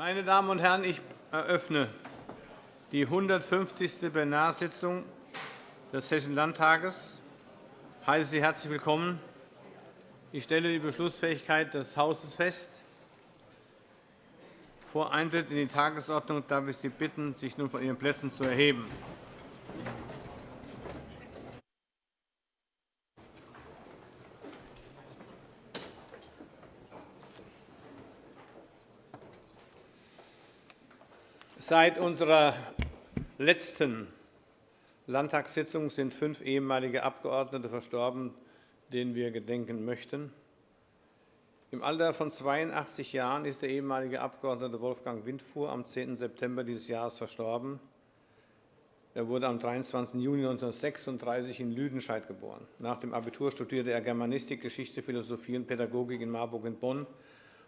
Meine Damen und Herren, ich eröffne die 150. Plenarsitzung des Hessischen Landtages. Ich heiße Sie herzlich willkommen. Ich stelle die Beschlussfähigkeit des Hauses fest. Vor Eintritt in die Tagesordnung darf ich Sie bitten, sich nun von Ihren Plätzen zu erheben. Seit unserer letzten Landtagssitzung sind fünf ehemalige Abgeordnete verstorben, denen wir gedenken möchten. Im Alter von 82 Jahren ist der ehemalige Abgeordnete Wolfgang Windfuhr am 10. September dieses Jahres verstorben. Er wurde am 23. Juni 1936 in Lüdenscheid geboren. Nach dem Abitur studierte er Germanistik, Geschichte, Philosophie und Pädagogik in Marburg und Bonn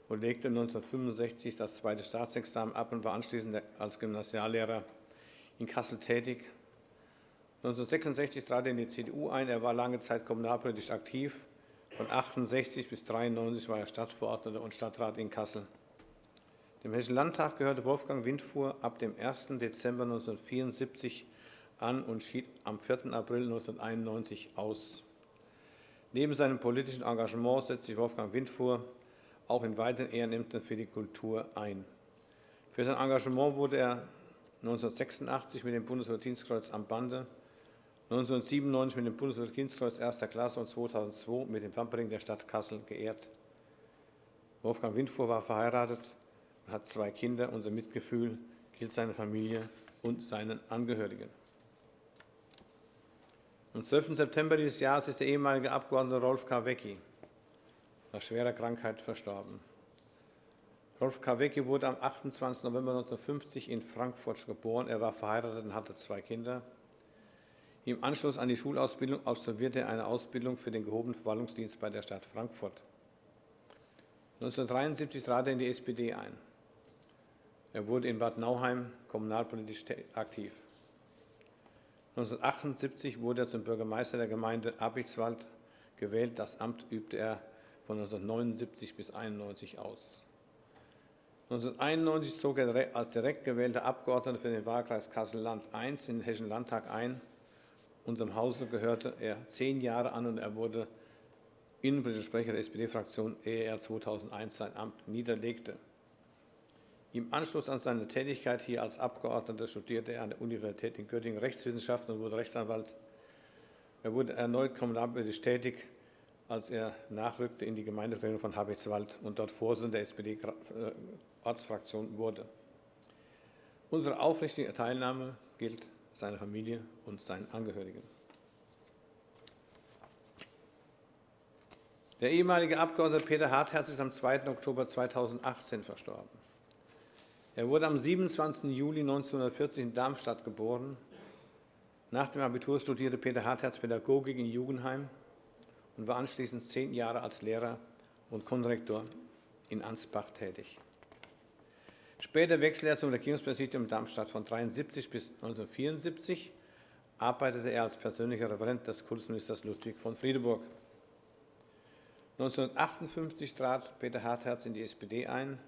und legte 1965 das zweite Staatsexamen ab und war anschließend als Gymnasiallehrer in Kassel tätig. 1966 trat er in die CDU ein. Er war lange Zeit kommunalpolitisch aktiv. Von 1968 bis 1993 war er Stadtverordneter und Stadtrat in Kassel. Dem Hessischen Landtag gehörte Wolfgang Windfuhr ab dem 1. Dezember 1974 an und schied am 4. April 1991 aus. Neben seinem politischen Engagement setzte sich Wolfgang Windfuhr auch in weiteren Ehrenämtern für die Kultur ein. Für sein Engagement wurde er 1986 mit dem Bundesverdienstkreuz am Bande, 1997 mit dem Bundesverdienstkreuz erster Klasse und 2002 mit dem Wamperring der Stadt Kassel geehrt. Wolfgang Windfuhr war verheiratet und hat zwei Kinder. Unser Mitgefühl gilt seiner Familie und seinen Angehörigen. Am 12. September dieses Jahres ist der ehemalige Abgeordnete Rolf Kawecki nach schwerer Krankheit verstorben. Rolf Kawecki wurde am 28. November 1950 in Frankfurt geboren. Er war verheiratet und hatte zwei Kinder. Im Anschluss an die Schulausbildung absolvierte er eine Ausbildung für den gehobenen Verwaltungsdienst bei der Stadt Frankfurt. 1973 trat er in die SPD ein. Er wurde in Bad Nauheim kommunalpolitisch aktiv. 1978 wurde er zum Bürgermeister der Gemeinde Abichtswald gewählt. Das Amt übte er von 1979 bis 1991 aus. 1991 zog er als direkt gewählter Abgeordneter für den Wahlkreis Kassel-Land I in den Hessischen Landtag ein. Unserem Hause gehörte er zehn Jahre an, und er wurde innenpolitischer Sprecher der SPD-Fraktion, ehe er 2001 sein Amt niederlegte. Im Anschluss an seine Tätigkeit hier als Abgeordneter studierte er an der Universität in Göttingen Rechtswissenschaften und wurde Rechtsanwalt. Er wurde erneut kommunalpolitisch tätig als er nachrückte in die Gemeindevertretung von Habichtswald und dort Vorsitzender der SPD-Ortsfraktion wurde. Unsere aufrichtige Teilnahme gilt seiner Familie und seinen Angehörigen. Der ehemalige Abgeordnete Peter Hartherz ist am 2. Oktober 2018 verstorben. Er wurde am 27. Juli 1940 in Darmstadt geboren. Nach dem Abitur studierte Peter Hartherz Pädagogik in Jugendheim und war anschließend zehn Jahre als Lehrer und Konrektor in Ansbach tätig. Später wechselte er zum Regierungspräsidium Darmstadt. Von 1973 bis 1974 arbeitete er als persönlicher Referent des Kultusministers Ludwig von Friedeburg. 1958 trat Peter Hartherz in die SPD ein.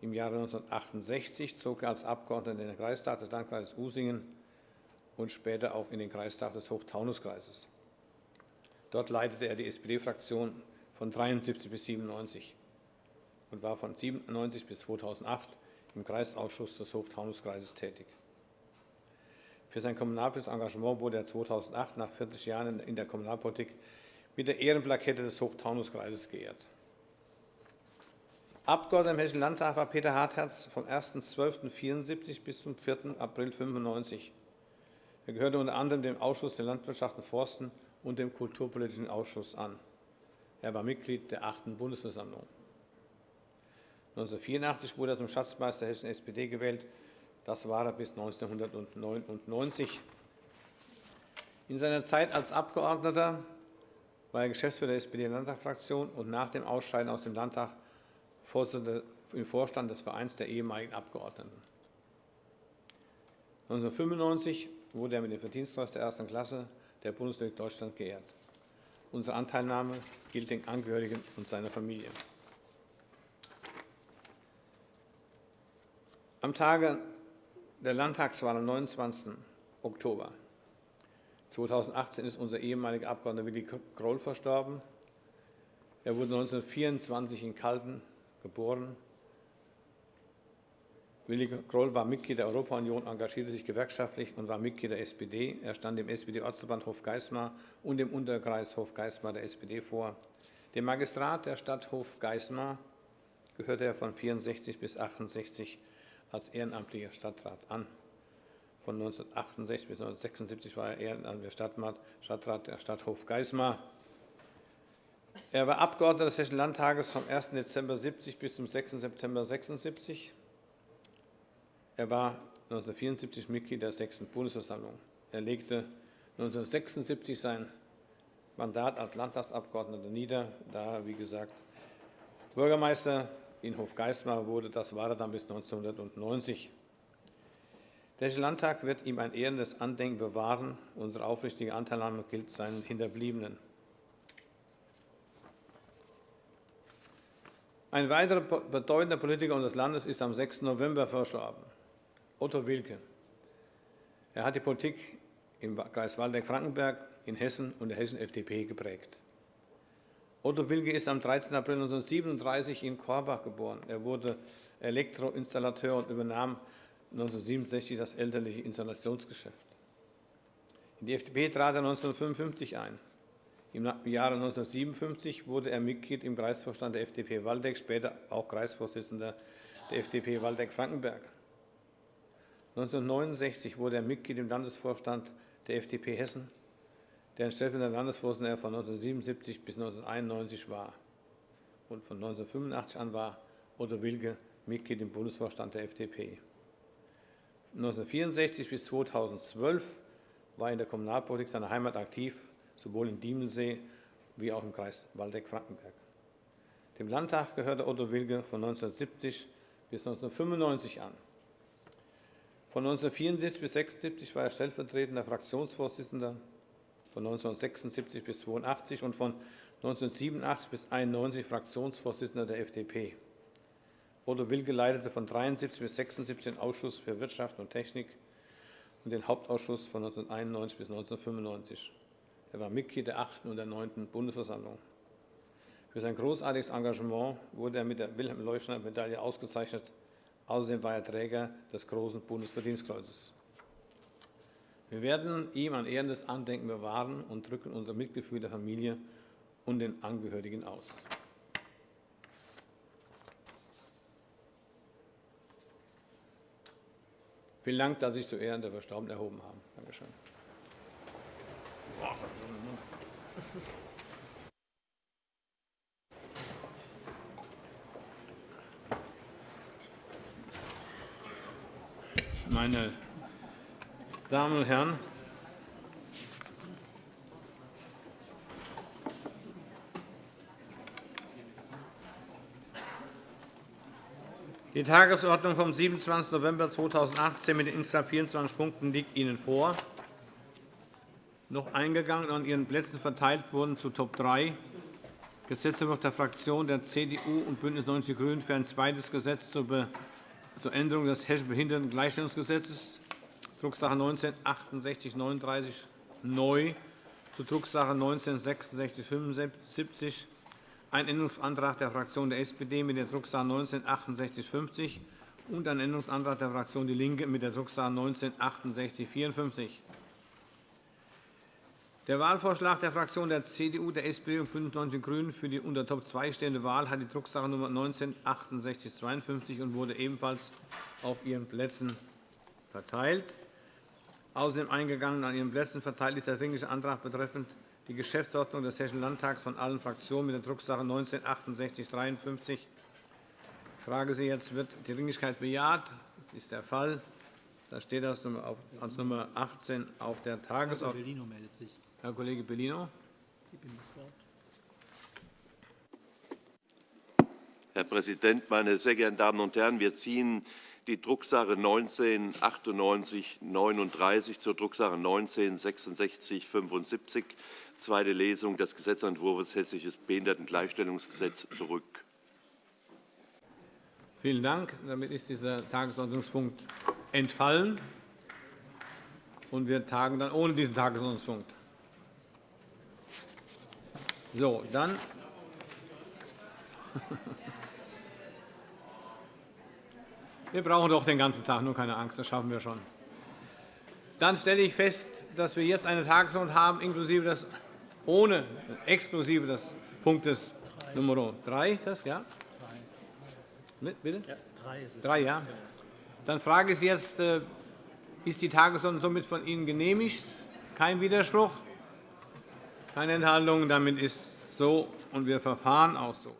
Im Jahre 1968 zog er als Abgeordneter in den Kreistag des Landkreises Usingen und später auch in den Kreistag des Hochtaunuskreises. Dort leitete er die SPD-Fraktion von 1973 bis 1997 und war von 1997 bis 2008 im Kreisausschuss des Hochtaunuskreises tätig. Für sein kommunalpolitisches Engagement wurde er 2008 nach 40 Jahren in der Kommunalpolitik mit der Ehrenplakette des Hochtaunuskreises geehrt. Abgeordneter im Hessischen Landtag war Peter Hartherz vom 1.12.1974 bis zum 4. April 1995. Er gehörte unter anderem dem Ausschuss der Landwirtschaft und Forsten und dem Kulturpolitischen Ausschuss an. Er war Mitglied der 8. Bundesversammlung. 1984 wurde er zum Schatzmeister der Hessischen SPD gewählt. Das war er bis 1999. In seiner Zeit als Abgeordneter war er Geschäftsführer der SPD-Landtagsfraktion und nach dem Ausscheiden aus dem Landtag Vorsitzender im Vorstand des Vereins der ehemaligen Abgeordneten. 1995 wurde er mit dem Verdienstkreuz der ersten Klasse der Bundesrepublik Deutschland geehrt. Unsere Anteilnahme gilt den Angehörigen und seiner Familie. Am Tage der Landtagswahl am 29. Oktober 2018 ist unser ehemaliger Abgeordneter Willi Groll verstorben. Er wurde 1924 in Calden geboren. Willi Groll war Mitglied der Europa-Union, engagierte sich gewerkschaftlich und war Mitglied der SPD. Er stand im SPD-Ortsverband Hofgeismar und im Unterkreis Hofgeismar der SPD vor. Dem Magistrat der Stadt Hofgeismar gehörte er von 1964 bis 1968 als ehrenamtlicher Stadtrat an. Von 1968 bis 1976 war er ehrenamtlicher Stadtrat der Stadt Hofgeismar. Er war Abgeordneter des Hessischen Landtages vom 1. Dezember 1970 bis zum 6. September 1976. Er war 1974 Mitglied der 6. Bundesversammlung. Er legte 1976 sein Mandat als Landtagsabgeordneter nieder, da er, wie gesagt, Bürgermeister in Hofgeismar wurde. Das war er dann bis 1990. Der Hessische Landtag wird ihm ein ehrendes Andenken bewahren. Unsere aufrichtige Anteilnahme gilt seinen Hinterbliebenen. Ein weiterer bedeutender Politiker unseres Landes ist am 6. November verstorben, Otto Wilke. Er hat die Politik im Kreis Waldeck-Frankenberg, in Hessen und der hessischen FDP geprägt. Otto Wilke ist am 13. April 1937 in Korbach geboren. Er wurde Elektroinstallateur und übernahm 1967 das elterliche Installationsgeschäft. In die FDP trat er 1955 ein. Im Jahre 1957 wurde er Mitglied im Kreisvorstand der FDP Waldeck, später auch Kreisvorsitzender der FDP Waldeck-Frankenberg. 1969 wurde er Mitglied im Landesvorstand der FDP Hessen, deren stellvertretender Landesvorsitzender er von 1977 bis 1991 war. Und von 1985 an war Otto Wilke Mitglied im Bundesvorstand der FDP. 1964 bis 2012 war er in der Kommunalpolitik seiner Heimat aktiv sowohl in Diemelsee wie auch im Kreis Waldeck-Frankenberg. Dem Landtag gehörte Otto Wilke von 1970 bis 1995 an. Von 1974 bis 1976 war er stellvertretender Fraktionsvorsitzender, von 1976 bis 1982 und von 1987 bis 1991 Fraktionsvorsitzender der FDP. Otto Wilke leitete von 1973 bis 1976 den Ausschuss für Wirtschaft und Technik und den Hauptausschuss von 1991 bis 1995. Er war Mitglied der 8. und der 9. Bundesversammlung. Für sein großartiges Engagement wurde er mit der Wilhelm-Leuschner-Medaille ausgezeichnet. Außerdem war er Träger des Großen Bundesverdienstkreuzes. Wir werden ihm ein ehrendes Andenken bewahren und drücken unser Mitgefühl der Familie und den Angehörigen aus. Vielen Dank, dass Sie sich zu Ehren der Verstorbenen erhoben haben. Danke Meine Damen und Herren, die Tagesordnung vom 27. November 2018 mit den insgesamt 24 Punkten liegt Ihnen vor noch eingegangen und an Ihren Plätzen verteilt wurden zu Top 3 Gesetzentwurf der Fraktionen der CDU und BÜNDNIS 90 die GRÜNEN für ein zweites Gesetz zur Änderung des Hessischen Behindertengleichstellungsgesetzes, Drucksache 19-6839 neu, zu Drucksache 19-6675, ein Änderungsantrag der Fraktion der SPD mit der Drucksache 19-6850 und ein Änderungsantrag der Fraktion DIE LINKE mit der Drucksache 19-6854. Der Wahlvorschlag der Fraktionen der CDU, der SPD und BÜNDNIS 90 die GRÜNEN für die unter Top 2 stehende Wahl hat die Drucksache Nr. 19 /6852 und wurde ebenfalls auf Ihren Plätzen verteilt. Außerdem eingegangen an Ihren Plätzen verteilt ist der Dringliche Antrag betreffend die Geschäftsordnung des Hessischen Landtags von allen Fraktionen mit der Drucksache 19 /6853. Ich frage Sie jetzt, wird die Dringlichkeit bejaht? Das ist der Fall. Da steht das als Nummer 18 auf der Tagesordnung. Herr Kollege Bellino. Herr Präsident, meine sehr geehrten Damen und Herren! Wir ziehen die Drucksache 19 39 zur Drucksache 19 75 zweite Lesung des Gesetzentwurfs Hessisches Behindertengleichstellungsgesetz zurück. Vielen Dank. Damit ist dieser Tagesordnungspunkt entfallen, und wir tagen dann ohne diesen Tagesordnungspunkt. So, dann Wir brauchen doch den ganzen Tag, nur keine Angst, das schaffen wir schon. Dann stelle ich fest, dass wir jetzt eine Tagesordnung haben, inklusive das, ohne, exklusive des Punktes Nr. 3. Das, ja? Bitte? Ja, drei ist es. Drei, ja. Dann frage ich Sie jetzt, äh, ist die Tagesordnung somit von Ihnen genehmigt? Kein Widerspruch? Keine Enthaltung? Damit ist so, und wir verfahren auch so.